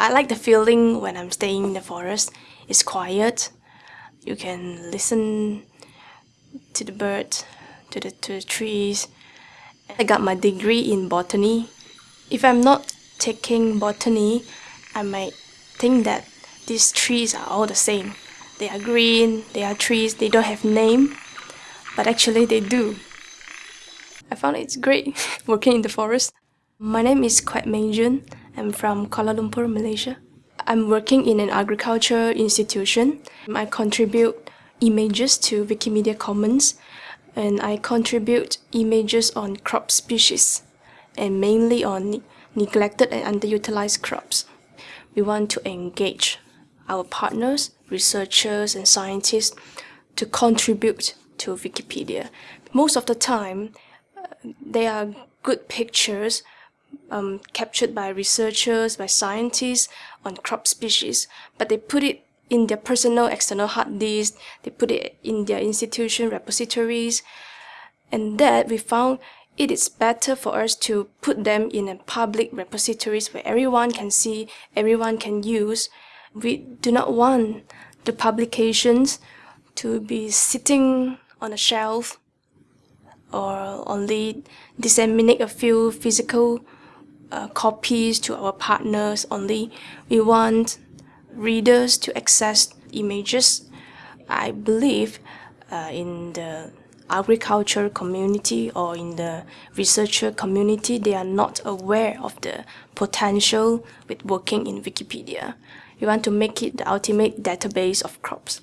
I like the feeling when I'm staying in the forest. It's quiet. You can listen to the birds, to the, to the trees. I got my degree in botany. If I'm not taking botany, I might think that these trees are all the same. They are green, they are trees, they don't have name, but actually they do. I found it's great working in the forest. My name is Quet Meng Jun. I'm from Kuala Lumpur, Malaysia. I'm working in an agriculture institution. I contribute images to Wikimedia Commons and I contribute images on crop species and mainly on neglected and underutilized crops. We want to engage our partners, researchers and scientists to contribute to Wikipedia. Most of the time, uh, they are good pictures um, captured by researchers, by scientists on crop species, but they put it in their personal external hard disk, they put it in their institution repositories, and that we found it is better for us to put them in a public repositories where everyone can see, everyone can use. We do not want the publications to be sitting on a shelf or only disseminate a few physical uh, copies to our partners only. We want readers to access images. I believe uh, in the agriculture community or in the researcher community, they are not aware of the potential with working in Wikipedia. We want to make it the ultimate database of crops.